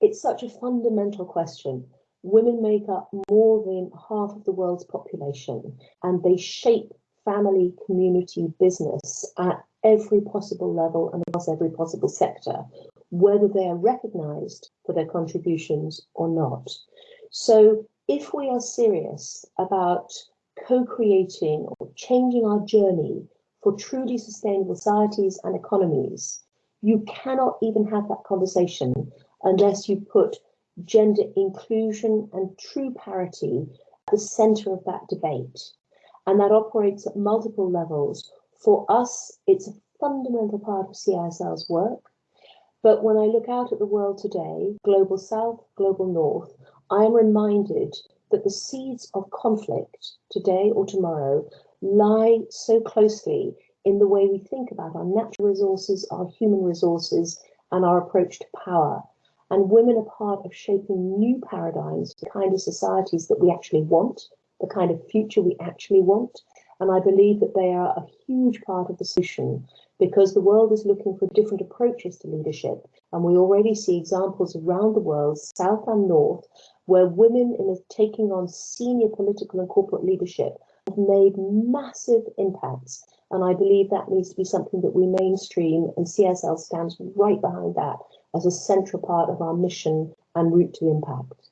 it's such a fundamental question. Women make up more than half of the world's population and they shape family, community, business at every possible level and across every possible sector, whether they are recognized for their contributions or not. So if we are serious about co-creating or changing our journey for truly sustainable societies and economies, you cannot even have that conversation unless you put gender inclusion and true parity at the center of that debate. And that operates at multiple levels. For us, it's a fundamental part of CISL's work. But when I look out at the world today, global south, global north, I am reminded that the seeds of conflict today or tomorrow lie so closely in the way we think about our natural resources, our human resources, and our approach to power. And women are part of shaping new paradigms, the kind of societies that we actually want, the kind of future we actually want. And I believe that they are a huge part of the solution because the world is looking for different approaches to leadership. And we already see examples around the world, south and north, where women in taking on senior political and corporate leadership have made massive impacts. And I believe that needs to be something that we mainstream and CISL stands right behind that as a central part of our mission and route to impact.